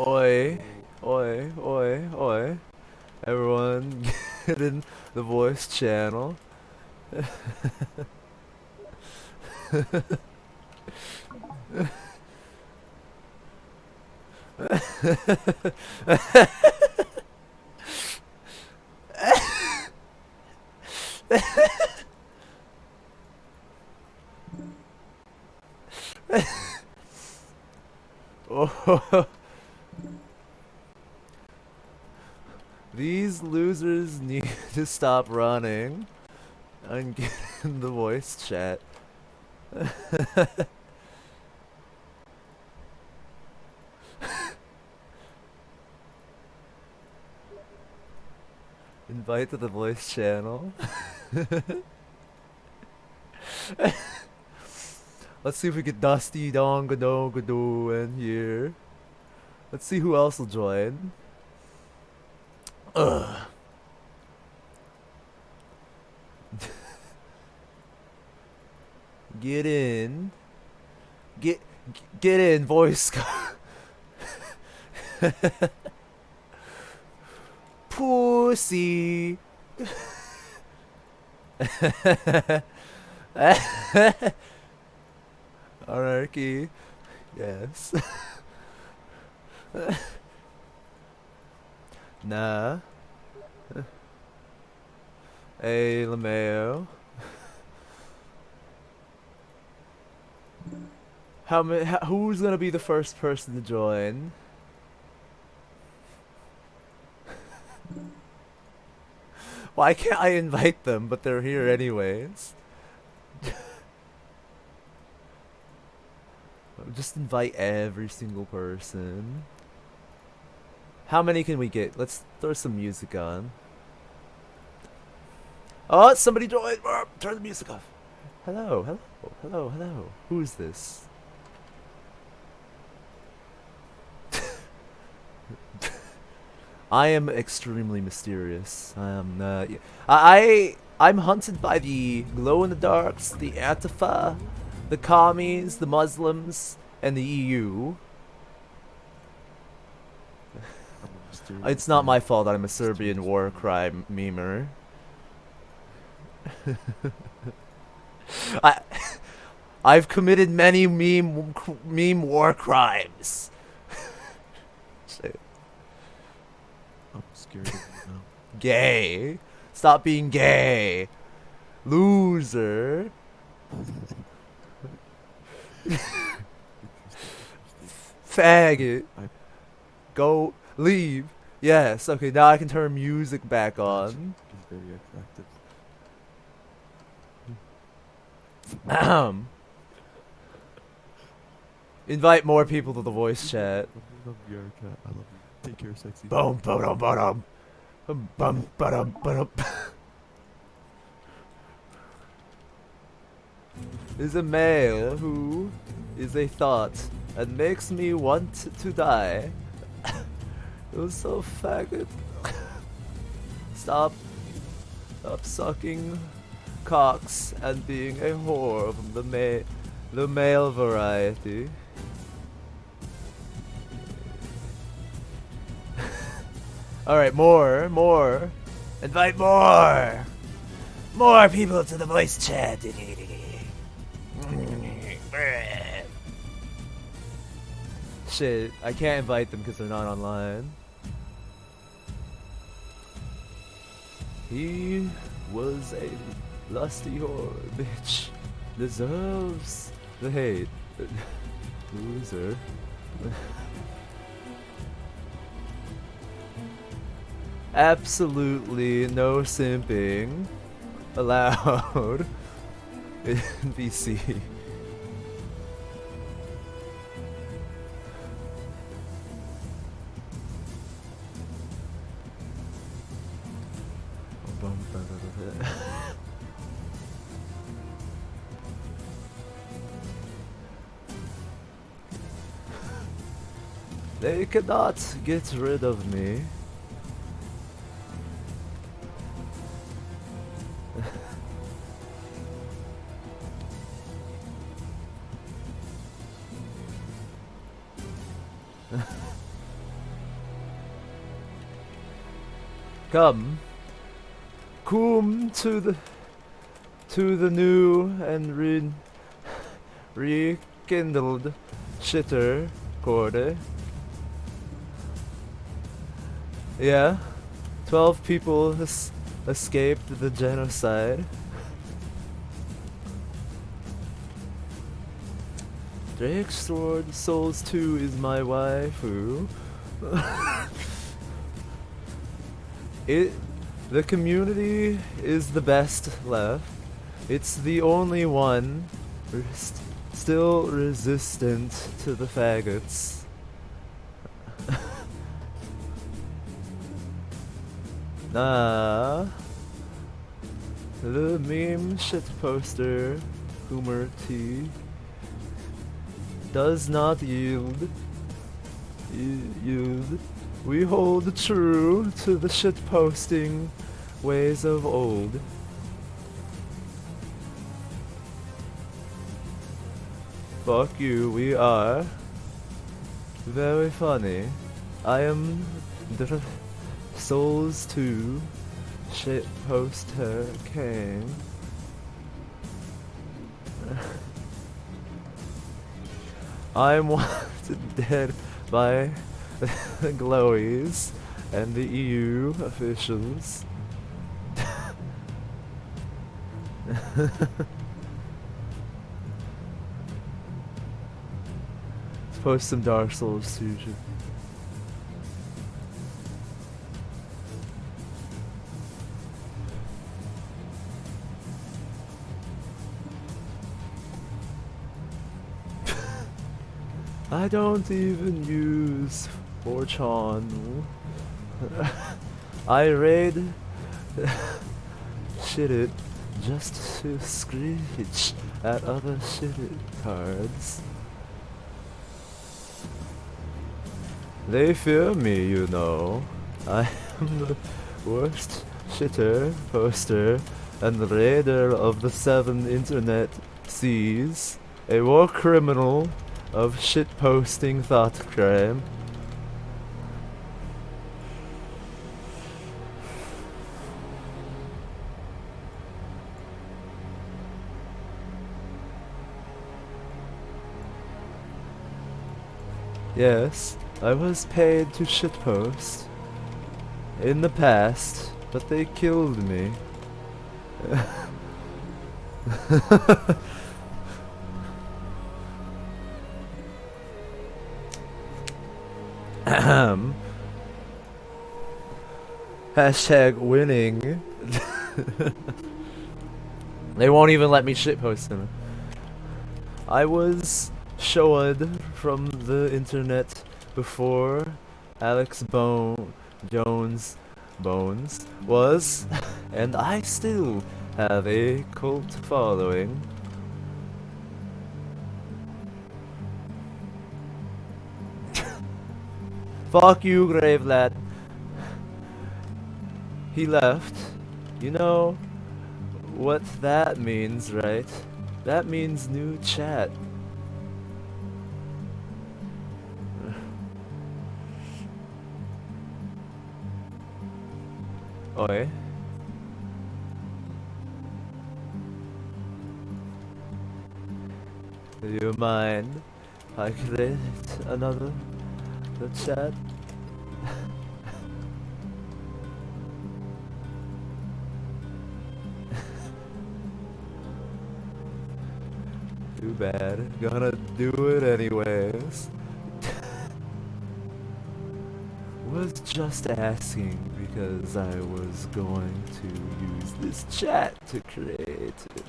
Oi, oi, oi, oi. Everyone get in the voice channel. oh. These losers need to stop running and get in the voice chat. Invite to the voice channel. Let's see if we get Dusty Dongadongadoo in here. Let's see who else will join. Ugh. Get in. Get get in, voice. Pussy. Anarchy. Yes. nah. Hey, Lameo. How many? Who's gonna be the first person to join? Why can't I invite them? But they're here anyways. Just invite every single person. How many can we get? Let's throw some music on. Oh, somebody joined! Turn the music off. Hello, hello, hello, hello. Who is this? I am extremely mysterious. I am. Uh, I I'm hunted by the glow in the darks, the Antifa, the commies, the Muslims, and the EU. it's not my fault that I'm a Serbian war crime memer. I I've committed many meme meme war crimes. I'm scared of you now. Gay. Stop being gay. Loser. Faggot. Go. Leave. Yes. Okay, now I can turn music back on. He's very attractive. Ahem. Invite more people to the voice chat. I love you, Erica. I love you. Take care, sexy. Boom, boom, boom, boom, bum, ba-dum, ba-dum. is a male who is a thought and makes me want to die. You're so faggot. Stop. Stop sucking cocks and being a whore from the ma the male variety. Alright, more, more. Invite more! More people to the voice chat. Shit, I can't invite them because they're not online. He was a lusty whore, bitch. Deserves the hate. Loser. Absolutely no simping allowed in VC. They cannot get rid of me. Come. Come to the to the new and re rekindled shitter quarter. Yeah. Twelve people escaped the genocide. Drake Sword Souls 2 is my waifu. it the community is the best left. It's the only one rest still resistant to the faggots. Nah. The meme shit poster, Humor T, does not yield. Yield. We hold true to the shit posting ways of old. Fuck you, we are very funny. I am the Souls 2 shit poster king. I am wanted dead by the Glowies and the EU officials. Post some Dark Souls 2 I don't even use 4chan. I raid shit it just to screech at other shit it cards. They fear me, you know. I am the worst shitter, poster, and raider of the seven internet seas. A war criminal of shitposting thought crime. Yes, I was paid to shitpost in the past, but they killed me. Ahem. Hashtag winning. they won't even let me shitpost him. I was showed from the internet before Alex Bone Jones Bones was, and I still have a cult following. Fuck you, Grave Lad. He left. You know what that means, right? That means new chat. Oi. Do you mind I create another the sad. Too bad. Gonna do it anyways. was just asking because I was going to use this chat to create it.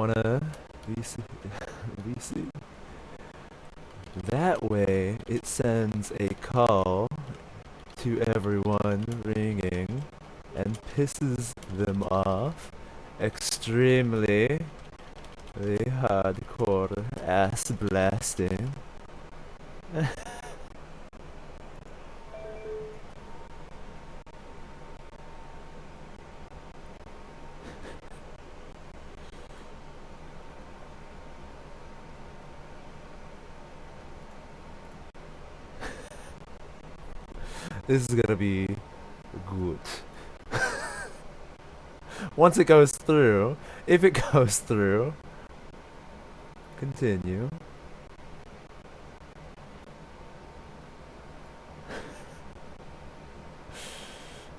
Wanna VC? VC? That way, it sends a call to everyone ringing and pisses them off extremely the hardcore ass blasting. this is gonna be good. Once it goes through, if it goes through, continue.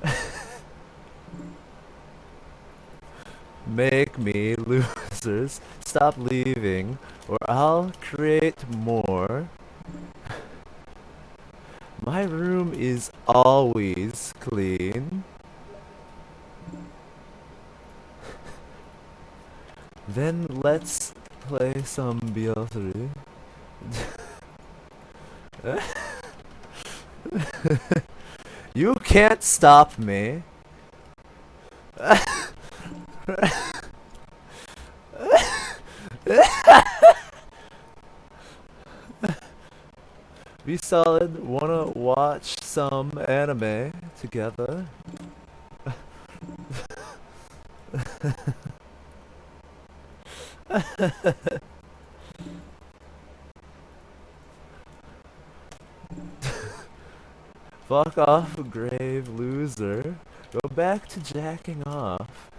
Make me losers stop leaving or I'll create more. My room is always clean. then let's play some BL3. you can't stop me. Be solid, wanna watch some anime together? Fuck off, grave loser. Go back to jacking off.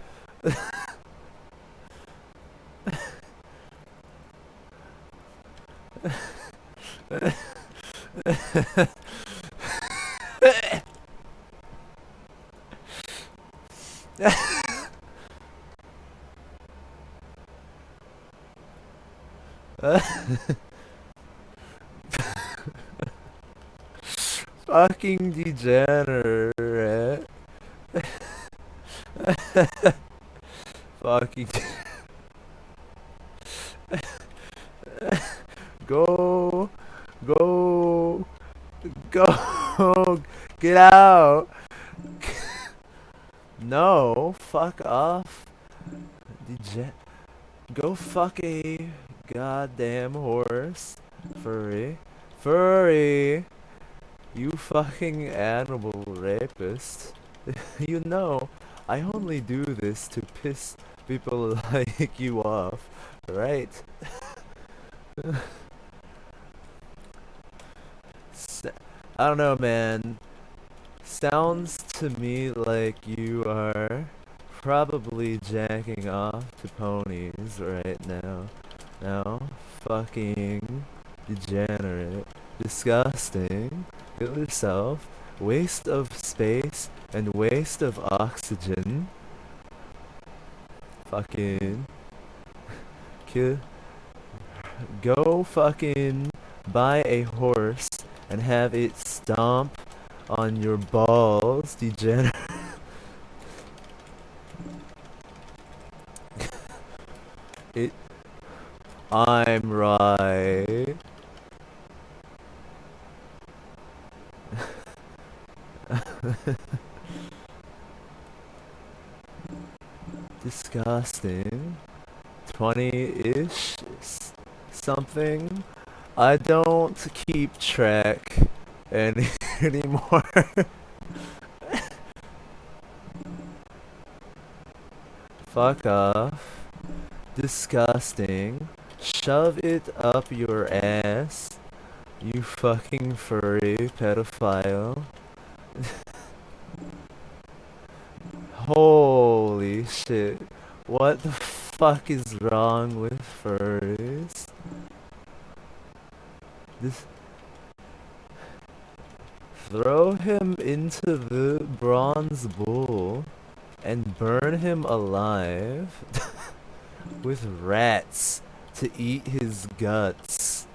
Fucking degenerate. Fucking. Go. Go. Go. Get out. No. Fuck off. Dege- Go fuck a goddamn horse. Furry. Furry. You fucking animal rapist. you know, I only do this to piss people like you off, right? I don't know, man. Sounds to me like you are probably jacking off to ponies right now. Now, fucking degenerate, disgusting, yourself, waste of space and waste of oxygen. Fucking kill. Go fucking buy a horse and have it stomp on your balls, degenerate. it. I'm right. Disgusting. 20-ish something. I don't keep track any anymore. Fuck off. Disgusting. Shove it up your ass. You fucking furry pedophile. Holy shit. What the fuck is wrong with furries? This Throw him into the bronze bull and burn him alive with rats to eat his guts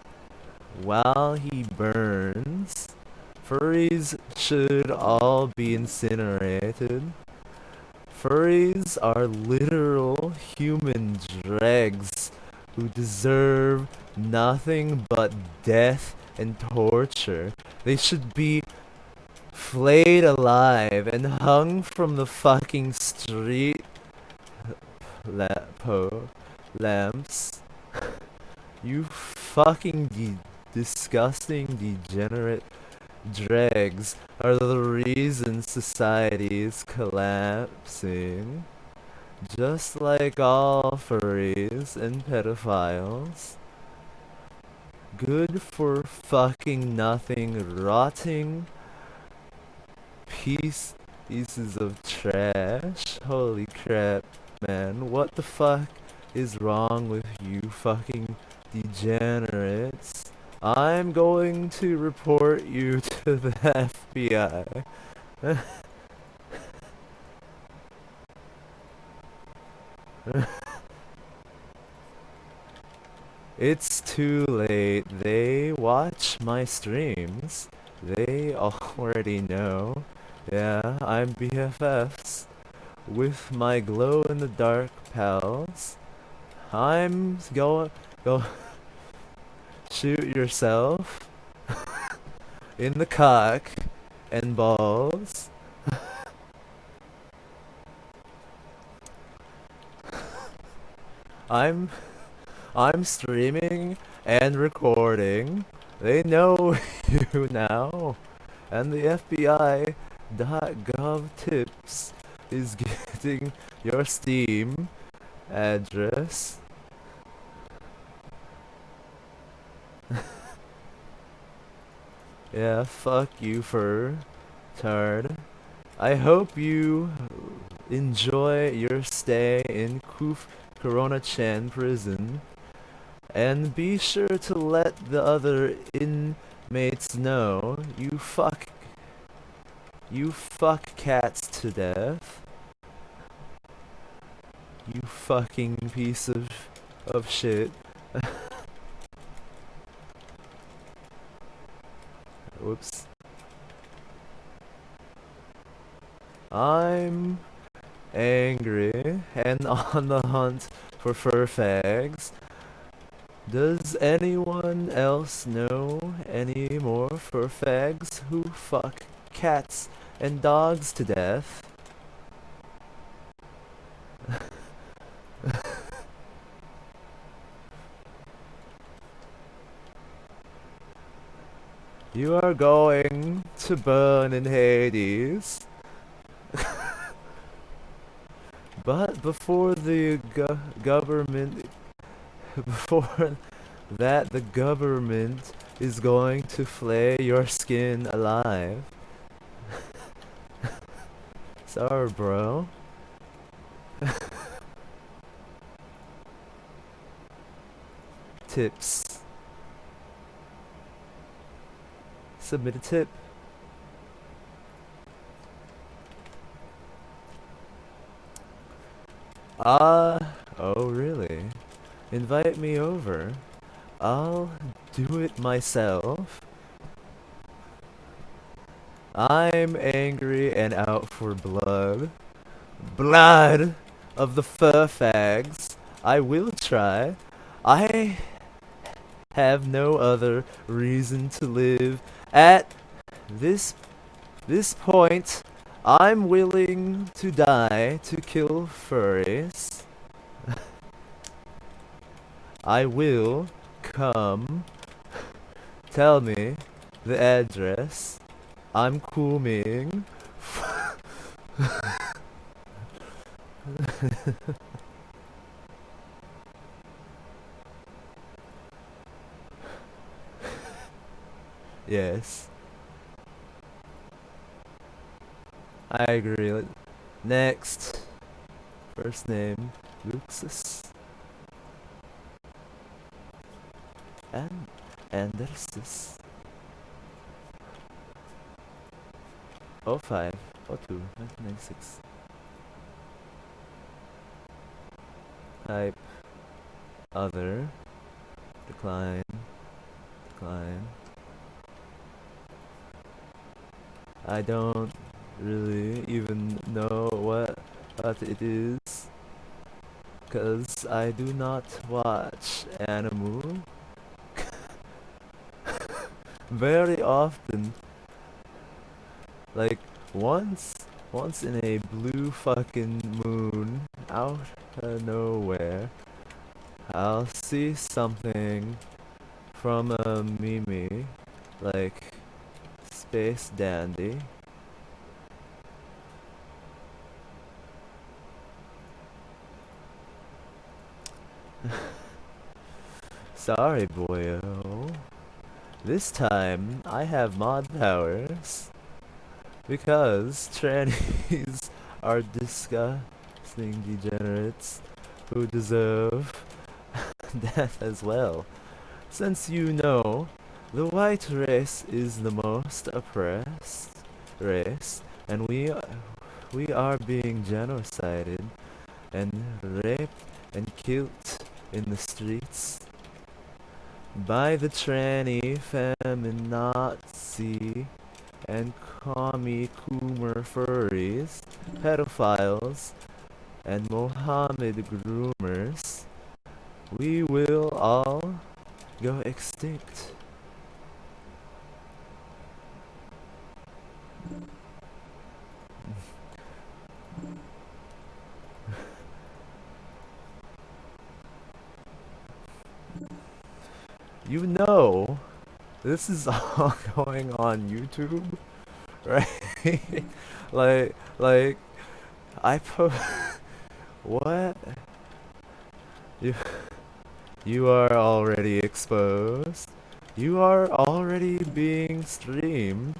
while he burns. Furries should all be incinerated. Furries are literal human dregs who deserve nothing but death and torture. They should be flayed alive and hung from the fucking street la- po- lamps. you fucking de- disgusting degenerate dregs are the reason society is collapsing. Just like all furries and pedophiles. Good for fucking nothing, rotting piece pieces of trash. Holy crap, man. What the fuck is wrong with you fucking degenerates? I'm going to report you to the FBI. it's too late. They watch my streams. They already know. Yeah, I'm BFFs with my glow-in-the-dark pals. I'm going... Go shoot yourself in the cock and balls. I'm I'm streaming and recording. They know you now. And the FBI.gov tips is getting your Steam address yeah, fuck you for turd. I hope you enjoy your stay in Kuf Corona Chan prison. And be sure to let the other inmates know you fuck you fuck cats to death. You fucking piece of of shit. Whoops. I'm angry and on the hunt for fur fags. Does anyone else know any more fur fags who fuck cats and dogs to death? You are going to burn in Hades. but before the go government... Before that, the government is going to flay your skin alive. Sorry, bro. Tips. Submit a tip. Ah, uh, oh really? Invite me over. I'll do it myself. I'm angry and out for blood. Blood of the fur fags. I will try. I have no other reason to live at this this point, I'm willing to die to kill furries. I will come. Tell me the address. I'm coming. Yes. I agree. Next. First name, Luxus. And Andersis. Oh five, oh two, nineteen ninety six. Type other decline decline I don't really even know what, what it is because I do not watch anime. Very often. Like once once in a blue fucking moon out of nowhere I'll see something from a meme like Space Dandy. Sorry, boyo. This time, I have mod powers. Because trannies are disgusting degenerates who deserve death as well. Since you know the white race is the most oppressed race, and we we are being genocided and raped and killed in the streets by the tranny feminazi and commie coomer furries, pedophiles, and Mohammed groomers, we will all go extinct. You know, this is all going on YouTube, right? like, like, I put what? You, you are already exposed. You are already being streamed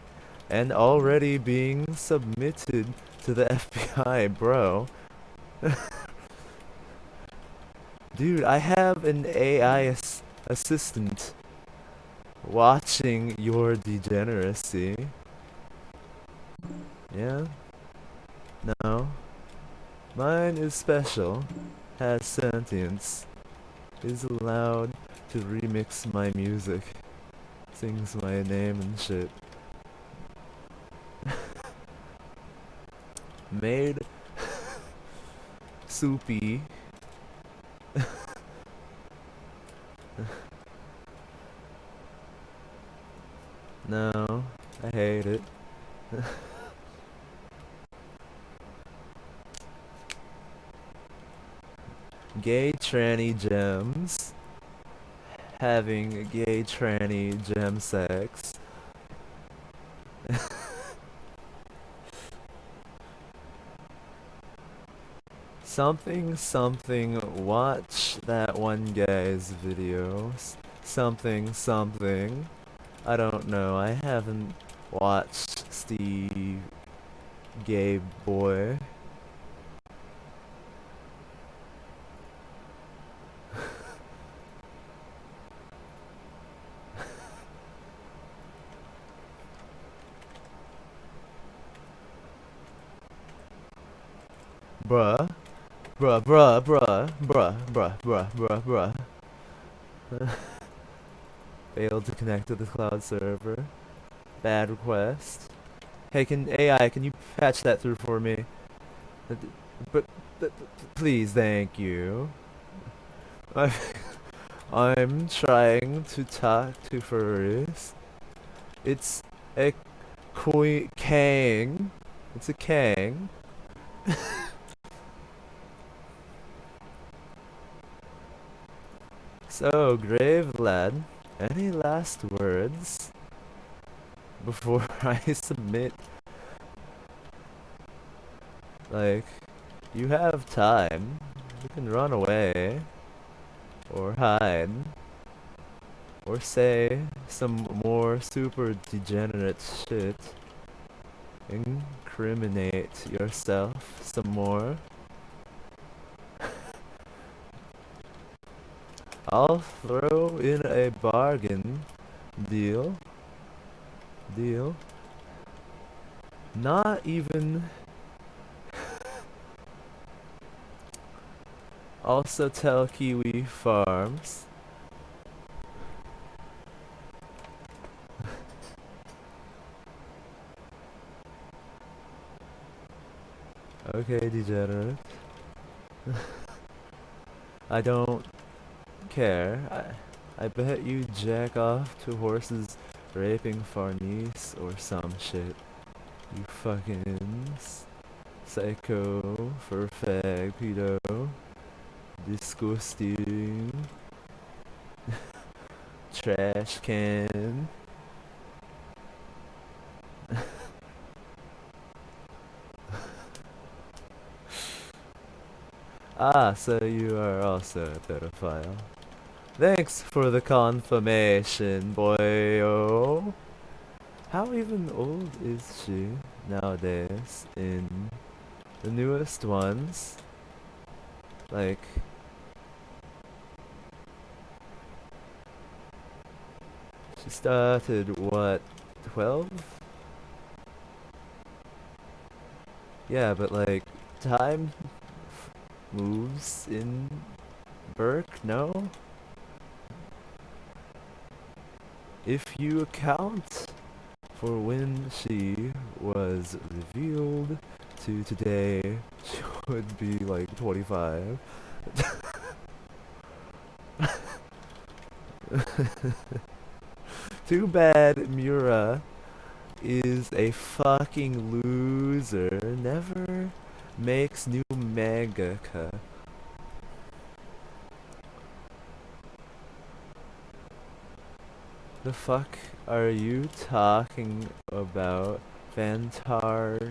and already being submitted to the FBI, bro. Dude, I have an AI ass assistant watching your degeneracy. Yeah? No. Mine is special, has sentience, is allowed to remix my music, sings my name and shit. Made soupy no, I hate it. gay tranny gems having gay tranny gem sex. Something something watch that one guy's videos. Something something. I don't know. I haven't watched Steve Gay Boy. bruh, bruh, bruh, bruh, bruh, bruh, bruh, bruh, bruh. Failed to connect to the cloud server. Bad request. Hey, can AI, can you patch that through for me? Uh, but, but please, thank you. I, I'm trying to talk to furries. It's a kang. It's a kang. so, grave lad, any last words before I submit? Like, you have time. You can run away. Or hide. Or say some more super degenerate shit. Incriminate yourself some more. I'll throw in a bargain deal. Deal. Not even. also tell Kiwi Farms. okay, degenerate. I don't care. I, I bet you jack off to horses raping Farnese or some shit. You fucking psycho for fag pedo. Disgusting. Trash can. ah, so you are also a pedophile. Thanks for the confirmation, boyo. How even old is she nowadays in the newest ones? Like She started what 12? Yeah, but like time moves in Burke, no? If you account for when she was revealed to today, she would be like 25. Too bad Miura is a fucking loser. Never makes new mangaka. The fuck are you talking about, Fantasia?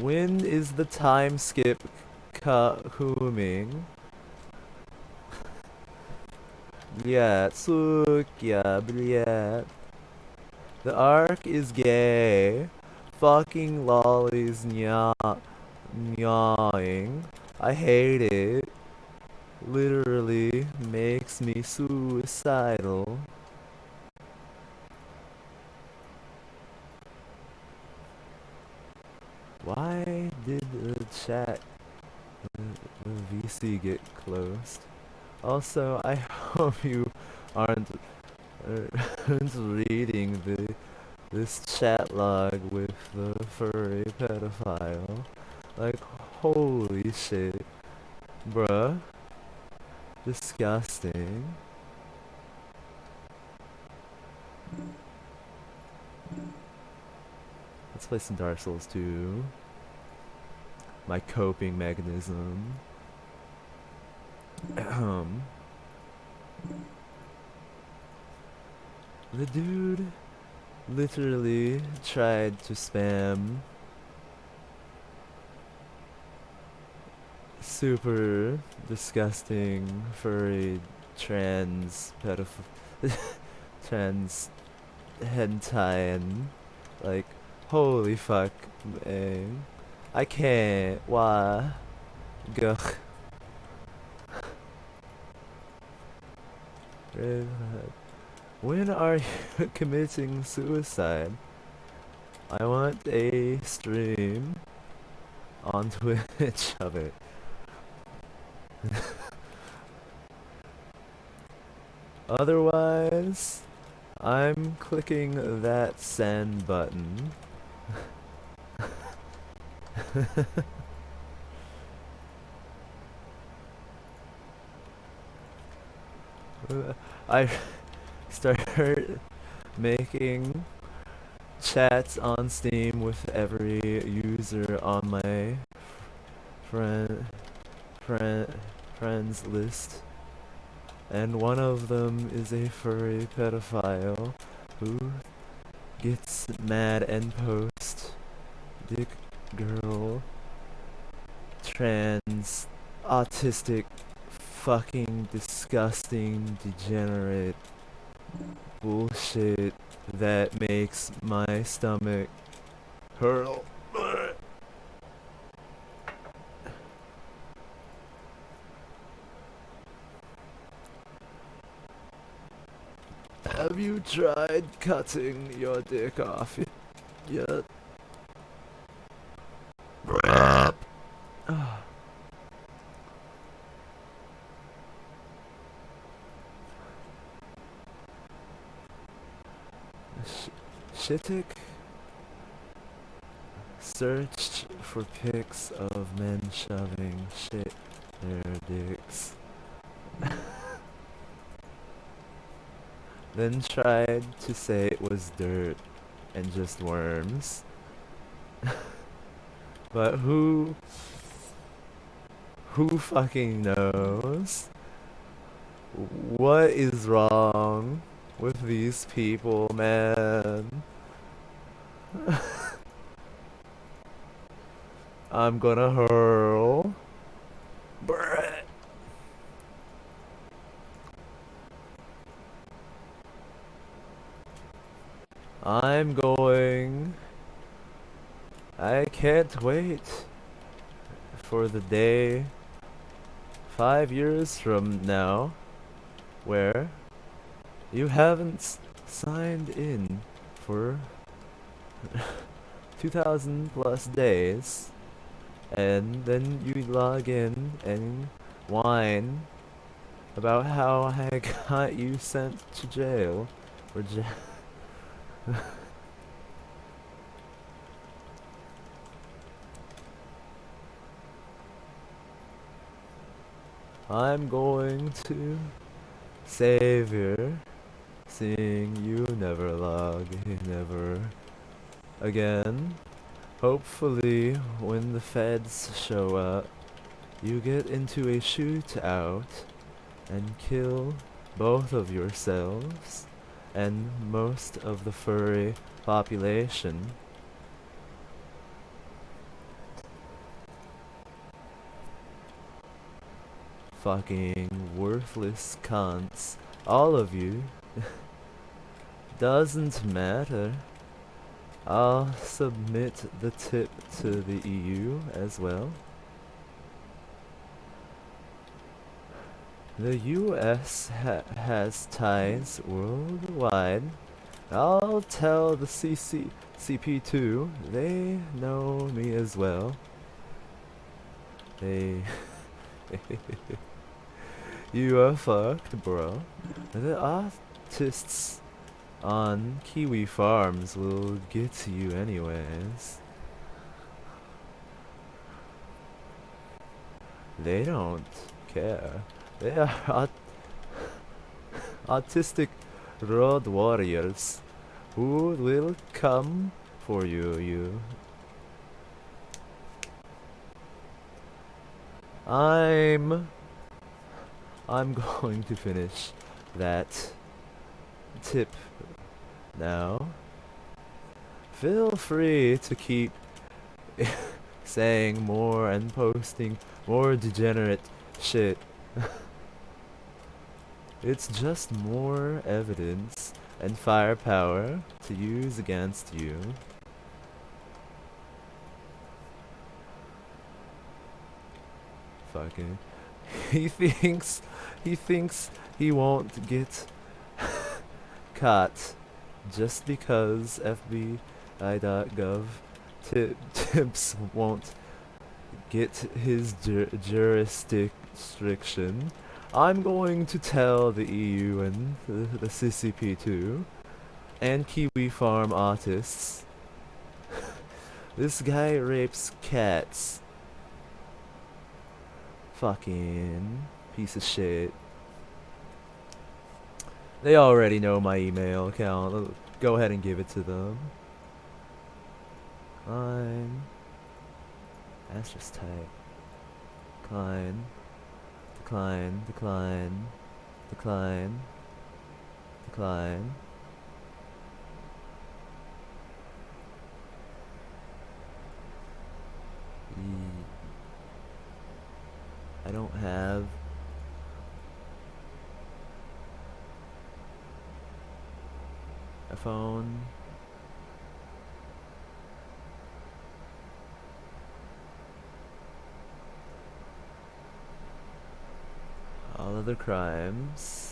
When is the time skip coming? Yeah, look, yeah. The arc is gay. Fucking lollies nya nyawing. I hate it. Literally makes me suicidal. Why did the chat, the, VC get closed? Also, I hope you aren't, aren't reading the this chat log with the furry pedophile. Like, holy shit. Bruh. Disgusting. Let's play some Dark Souls 2. My coping mechanism. Um, the dude literally tried to spam super disgusting furry trans pedoph trans hentai and like holy fuck man I can't why. When are you committing suicide? I want a stream on Twitch of it. Otherwise, I'm clicking that send button. I started making chats on Steam with every user on my friend friend friends list. And one of them is a furry pedophile who gets mad and posts dick girl trans autistic fucking disgusting, degenerate bullshit that makes my stomach hurl. Have you tried cutting your dick off yet? Shittik searched for pics of men shoving shit their dicks. then tried to say it was dirt and just worms. but who who fucking knows? What is wrong with these people, man? I'm gonna hurl. Brett. I'm going. I can't wait for the day five years from now where you haven't signed in for 2000 plus days and then you log in and whine about how I got you sent to jail or ja- I'm going to Savior, seeing you never log in ever again. Hopefully, when the feds show up, you get into a shootout and kill both of yourselves and most of the furry population. Fucking worthless cunts. All of you. Doesn't matter. I'll submit the tip to the EU as well. The US ha has ties worldwide. I'll tell the CC CP2 they know me as well. They You are fucked, bro. The artists on Kiwi Farms will get to you anyways. They don't care. They are aut autistic road warriors who will come for you, you. I'm I'm going to finish that tip now. Feel free to keep saying more and posting more degenerate shit. it's just more evidence and firepower to use against you. Fucking. He thinks he thinks he won't get caught just because FBI.gov ti- tips won't get his jur- jurisdiction. I'm going to tell the EU and the, the CCP too, and Kiwi Farm artists. this guy rapes cats. Fucking piece of shit. They already know my email account. Go ahead and give it to them. Klein. That's just tight. Decline. Decline. Decline. Decline. Decline. E- I don't have a phone. All other crimes.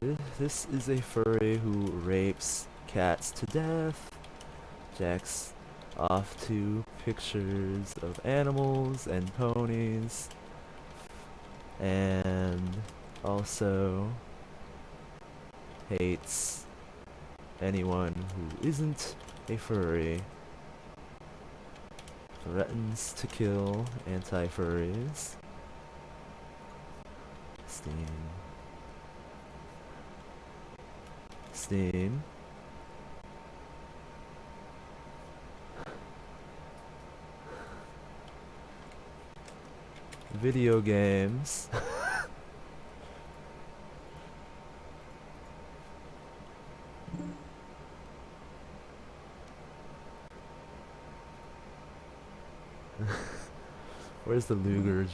This, this is a furry who rapes cats to death, jacks off to pictures of animals and ponies, and also hates anyone who isn't a furry, threatens to kill anti-furries. Steam. Video games. Where's the Luger?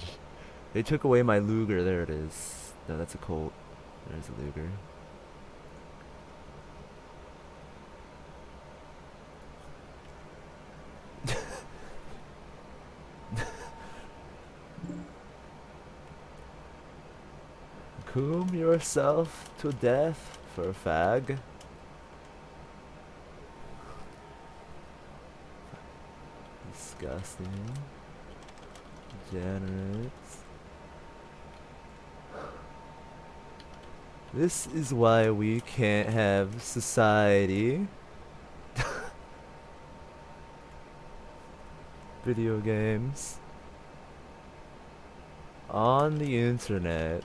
They took away my Luger. There it is. No, that's a Colt. There's a Luger. Coom yourself to death for a fag. Disgusting. Degenerates. This is why we can't have society. Video games. On the internet.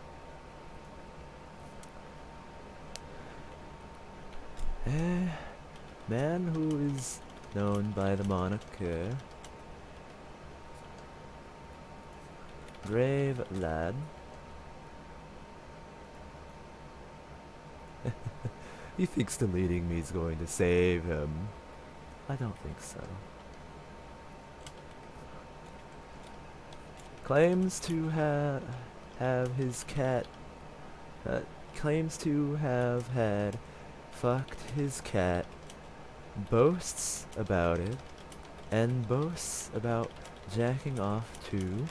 Man who is known by the moniker Brave Lad. he thinks deleting me is going to save him. I don't think so. Claims to ha have his cat. Uh, claims to have had fucked his cat. Boasts about it. And boasts about jacking off to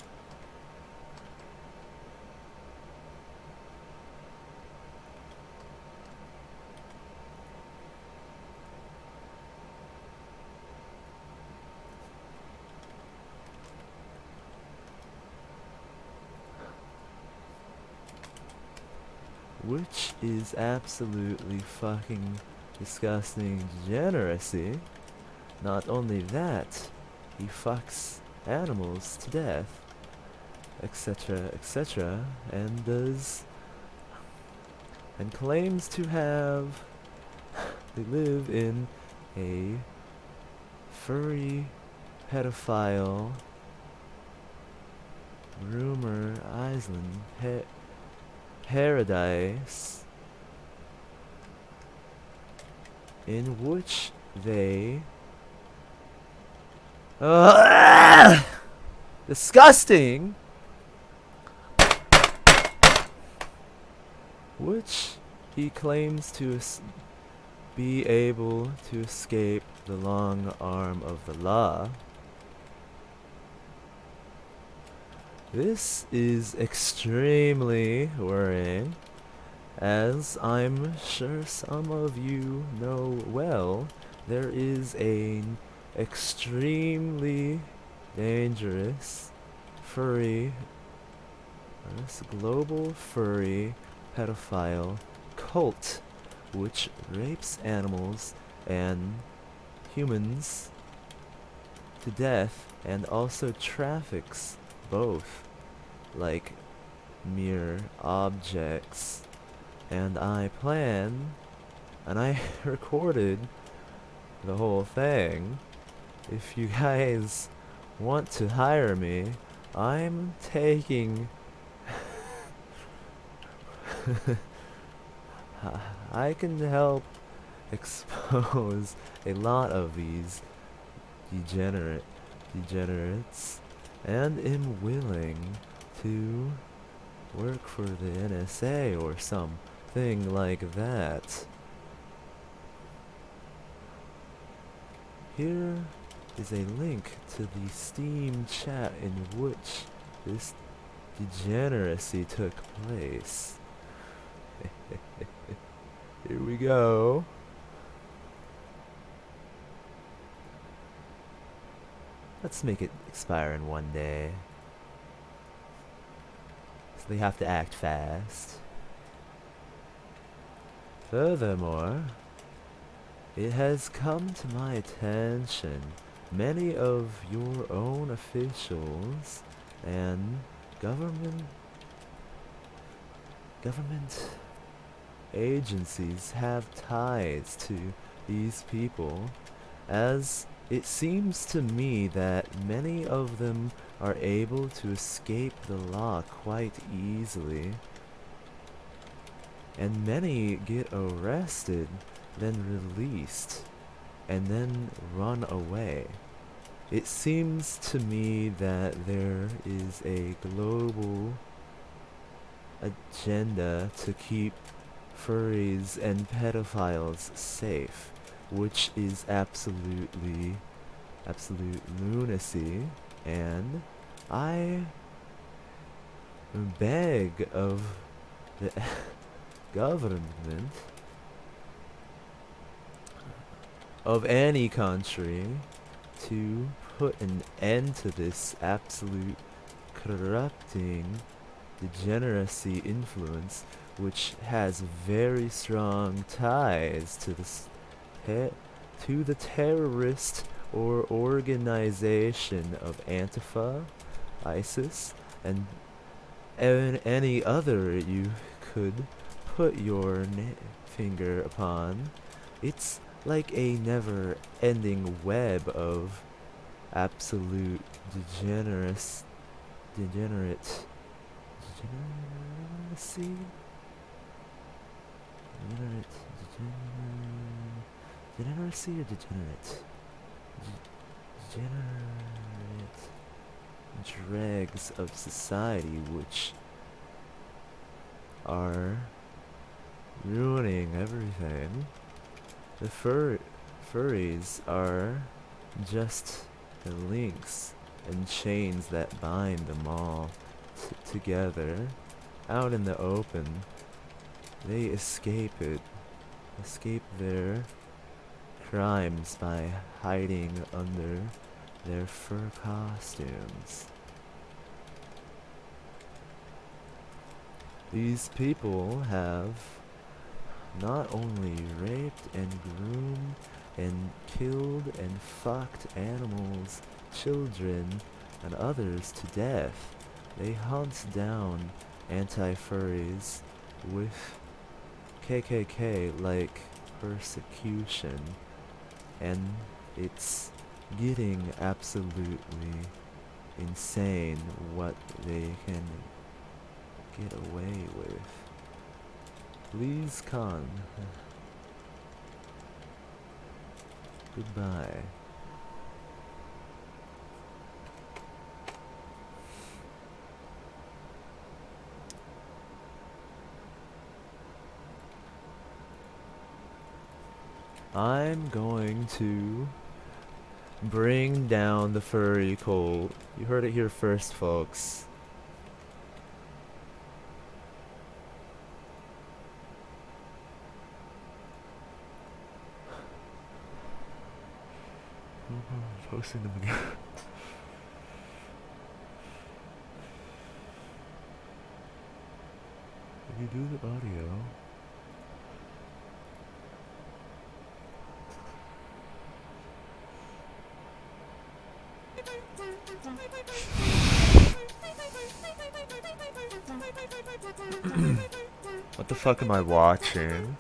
which is absolutely fucking disgusting degeneracy. Not only that, he fucks animals to death, etc., etc., and does and claims to have they live in a furry pedophile rumor island pa- paradise in which they Ugh! disgusting! Which he claims to be able to escape the long arm of the law. This is extremely worrying, as I'm sure some of you know well, there is an extremely dangerous furry, this global furry pedophile cult which rapes animals and humans to death and also traffics both like mere objects and I plan and I recorded the whole thing. If you guys want to hire me I'm taking I can help expose a lot of these degenerate degenerates and am willing to work for the NSA or something like that. Here is a link to the Steam chat in which this degeneracy took place. Here we go. Let's make it expire in one day. So they have to act fast. Furthermore, it has come to my attention many of your own officials and government government agencies have ties to these people as it seems to me that many of them are able to escape the law quite easily. And many get arrested, then released, and then run away. it seems to me that there is a global agenda to keep furries and pedophiles safe, which is absolutely, absolute lunacy, and I beg of the government of any country to put an end to this absolute corrupting degeneracy influence which has very strong ties to the to the terrorist or organization of Antifa, ISIS, and an- any other you could put your finger upon. It's like a never-ending web of absolute degenerate, degenerate, degeneracy, degenerate, degenerate, degeneracy or degenerate, degenerate dregs of society which are ruining everything. The fur furries are just the links and chains that bind them all together out in the open. They escape it, escape their crimes by hiding under their fur costumes. These people have not only raped and groomed and killed and fucked animals, children, and others to death. They hunt down anti-furries with KKK like persecution and it's getting absolutely insane what they can get away with. Please con. Goodbye. I'm going to bring down the furry cult. You heard it here first, folks. Posting them again. if you do the audio, what the fuck am I watching?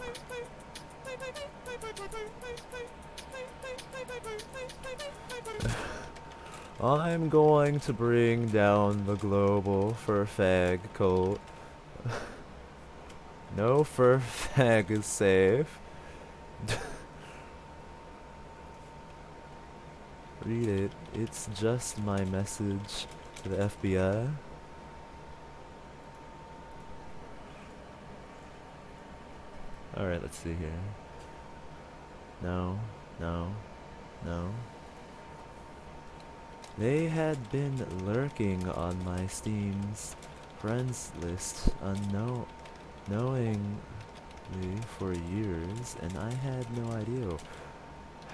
I'm going to bring down the global fur fag cult. no fur fag is safe. Read it. It's just my message to the FBI. Alright, let's see here. No, no, no. They had been lurking on my Steam's friends list unknow knowingly for years, and I had no idea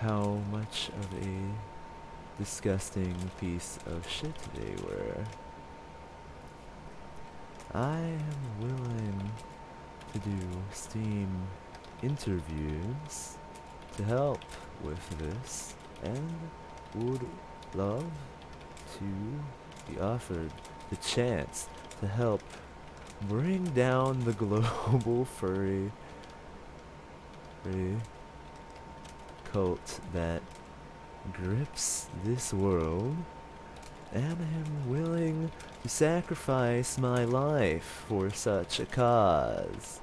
how much of a disgusting piece of shit they were. I am willing to do Steam interviews to help with this, and would love to be offered the chance to help bring down the global furry, furry cult that grips this world and am willing to sacrifice my life for such a cause.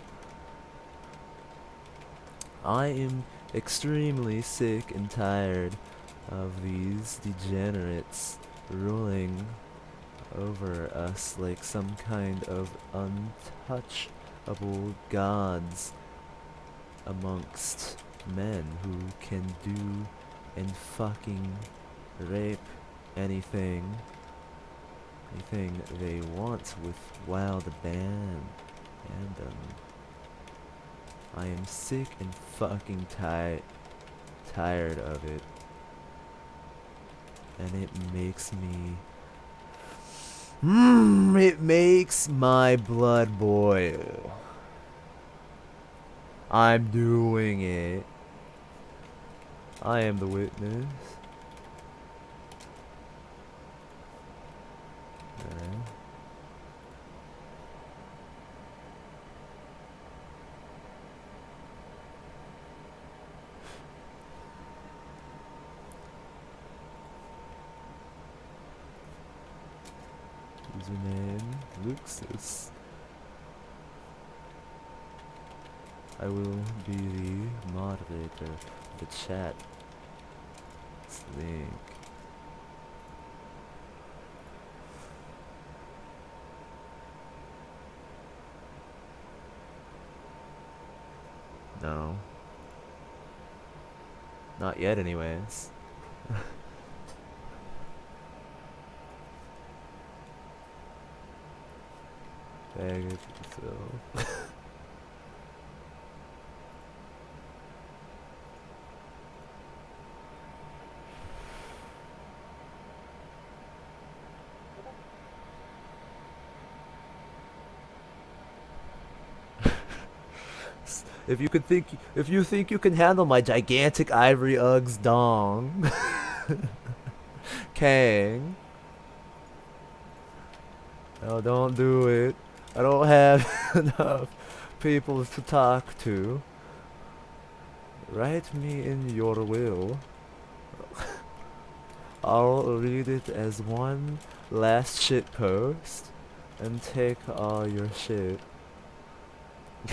I am extremely sick and tired of these degenerates ruling over us like some kind of untouchable gods amongst men who can do and fucking rape anything anything they want with wild abandon. I am sick and fucking tired tired of it. And it makes me Mmm, it makes my blood boil. I'm doing it. I am the witness. Alright. I will be the moderator of the chat. It's link. No. Not yet anyways. Bag it so. If you could think, if you think you can handle my gigantic ivory Uggs dong, Kang. No, don't do it. I don't have enough people to talk to. Write me in your will. I'll read it as one last shit post and take all your shit.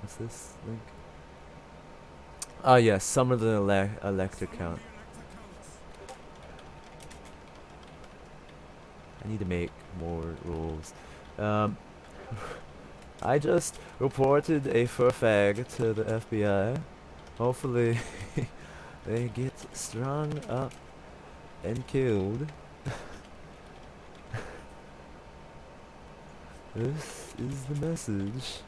What's this link? Oh yes, some of the ele electric count. I need to make more rules. Um, I just reported a fur fag to the FBI. Hopefully, they get strung up and killed. this is the message.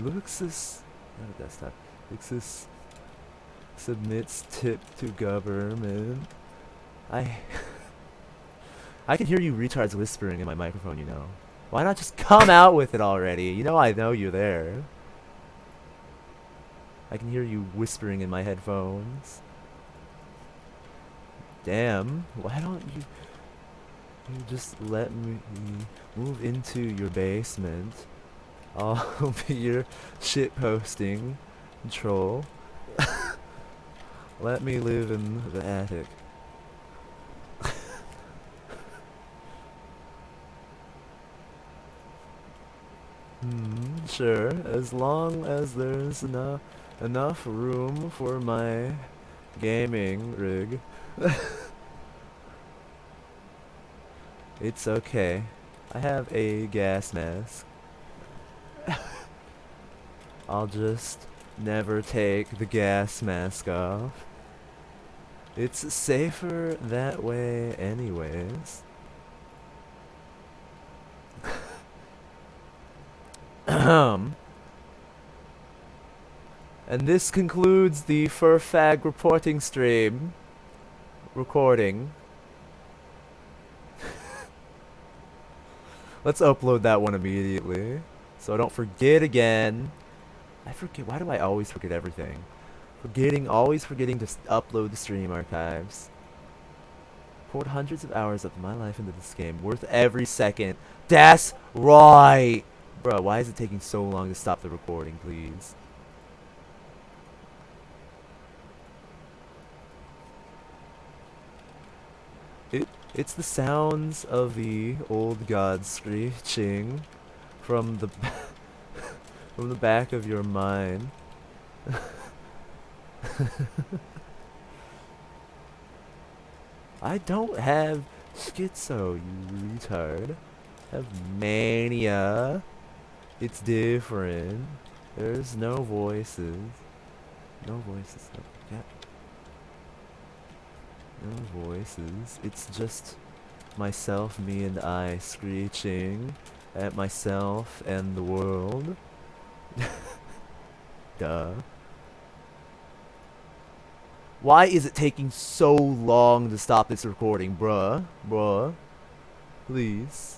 Luxus, not a desktop. Luxus submits tip to government. I, I can hear you retards whispering in my microphone. You know, why not just come out with it already? You know I know you're there. I can hear you whispering in my headphones. Damn, why don't you, you just let me move into your basement? I'll be your shit posting troll. Let me live in the attic. hmm, sure, as long as there's enough room for my gaming rig. it's okay. I have a gas mask. I'll just never take the gas mask off. It's safer that way anyways. Ahem. and this concludes the Furfag reporting stream. Recording. Let's upload that one immediately. So I don't forget again. I forget. Why do I always forget everything? Forgetting, always forgetting to upload the stream archives. Poured hundreds of hours of my life into this game, worth every second. That's right! Bro, why is it taking so long to stop the recording, please? It It's the sounds of the old god screeching from the from the back of your mind. I don't have schizo, you retard. I have mania. It's different. There's no voices. No voices. Yeah. No voices. It's just myself, me, and I screeching at myself and the world. Duh. Why is it taking so long to stop this recording, bruh? Bruh. Please.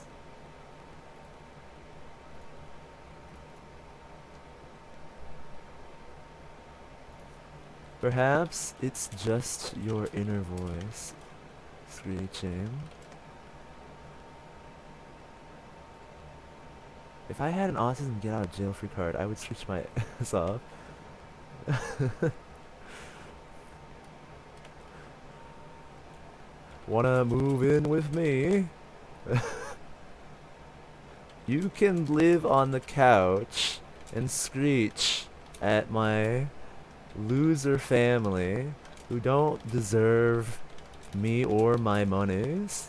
Perhaps it's just your inner voice screeching. If I had an autism get out of jail free card, I would switch my ass off. Wanna move in with me? you can live on the couch and screech at my loser family who don't deserve me or my monies.